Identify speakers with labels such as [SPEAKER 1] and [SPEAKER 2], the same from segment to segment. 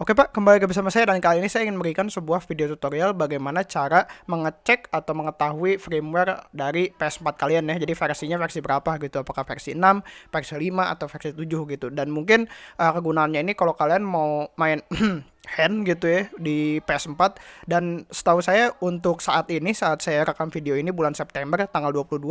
[SPEAKER 1] Oke Pak, kembali lagi bersama saya dan kali ini saya ingin memberikan sebuah video tutorial bagaimana cara mengecek atau mengetahui firmware dari PS4 kalian ya. Jadi versinya versi berapa gitu, apakah versi 6, versi 5 atau versi 7 gitu. Dan mungkin uh, kegunaannya ini kalau kalian mau main hand gitu ya di PS4 dan setahu saya untuk saat ini saat saya rekam video ini bulan September tanggal 22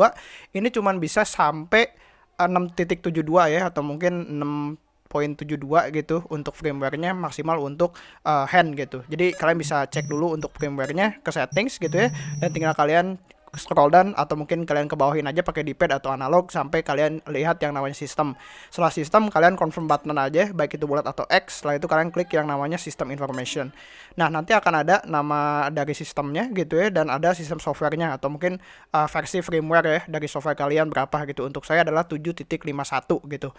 [SPEAKER 1] ini cuman bisa sampai 6.72 ya atau mungkin 6 0.72 gitu untuk firmware-nya maksimal untuk uh, hand gitu. Jadi kalian bisa cek dulu untuk firmware-nya ke settings gitu ya dan tinggal kalian scroll down atau mungkin kalian ke bawahin aja pakai D-pad atau analog sampai kalian lihat yang namanya sistem. Setelah sistem kalian confirm button aja baik itu bulat atau X. Setelah itu kalian klik yang namanya system information. Nah, nanti akan ada nama dari sistemnya gitu ya dan ada sistem softwarenya atau mungkin uh, versi firmware ya dari software kalian berapa gitu. Untuk saya adalah 7.51 gitu.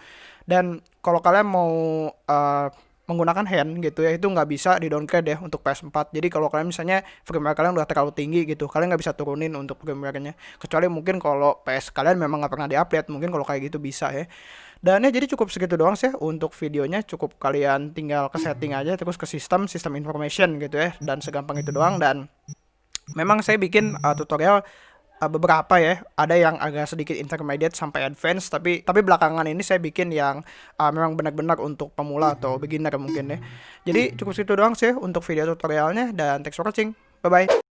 [SPEAKER 1] Dan kalau kalian mau uh, menggunakan hand gitu ya itu nggak bisa di downgrade ya untuk PS4 jadi kalau kalian misalnya firmware kalian udah terlalu tinggi gitu kalian nggak bisa turunin untuk firmware-nya kecuali mungkin kalau PS kalian memang nggak pernah diupdate mungkin kalau kayak gitu bisa ya. Dan ya jadi cukup segitu doang sih untuk videonya cukup kalian tinggal ke setting aja terus ke sistem sistem information gitu ya dan segampang itu doang. Dan memang saya bikin uh, tutorial uh, beberapa ya ada yang agak sedikit intermediate sampai advance tapi tapi belakangan ini saya bikin yang uh, memang benar-benar untuk pemula atau beginner mungkin ya. Jadi cukup situ doang sih untuk video tutorialnya dan thanks for watching. Bye bye